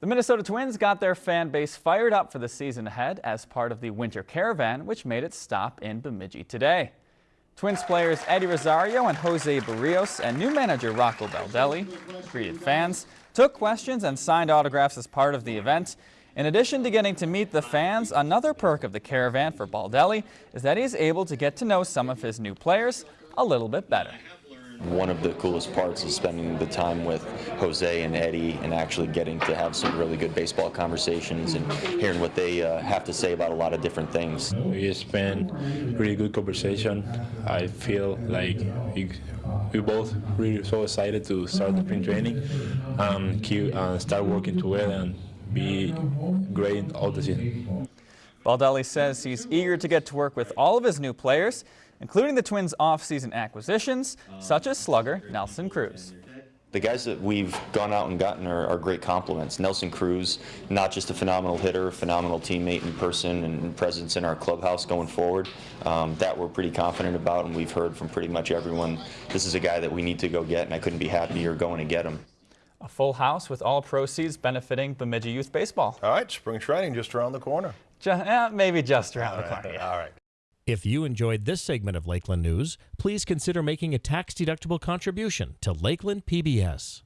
The Minnesota Twins got their fan base fired up for the season ahead as part of the Winter Caravan, which made its stop in Bemidji today. Twins players Eddie Rosario and Jose Berrios and new manager Rocco Baldelli greeted fans, took questions and signed autographs as part of the event. In addition to getting to meet the fans, another perk of the caravan for Baldelli is that he's able to get to know some of his new players a little bit better. One of the coolest parts is spending the time with Jose and Eddie and actually getting to have some really good baseball conversations and hearing what they uh, have to say about a lot of different things. We spent really good conversation. I feel like we, we both really so excited to start the spring training, um, keep, uh, start working together and be great all the season. Baldelli says he's eager to get to work with all of his new players, including the Twins' off-season acquisitions, such as slugger Nelson Cruz. The guys that we've gone out and gotten are, are, great complements. Nelson Cruz, not just a phenomenal hitter, phenomenal teammate in person and presence in our clubhouse going forward. Um, that we're pretty confident about, and we've heard from pretty much everyone. This is a guy that we need to go get, and I couldn't be happier going to get him. A full house with all proceeds benefiting Bemidji Youth Baseball. All right, spring training just around the corner. Just, eh, maybe just around the corner. All right. If you enjoyed this segment of Lakeland News, please consider making a tax-deductible contribution to Lakeland PBS.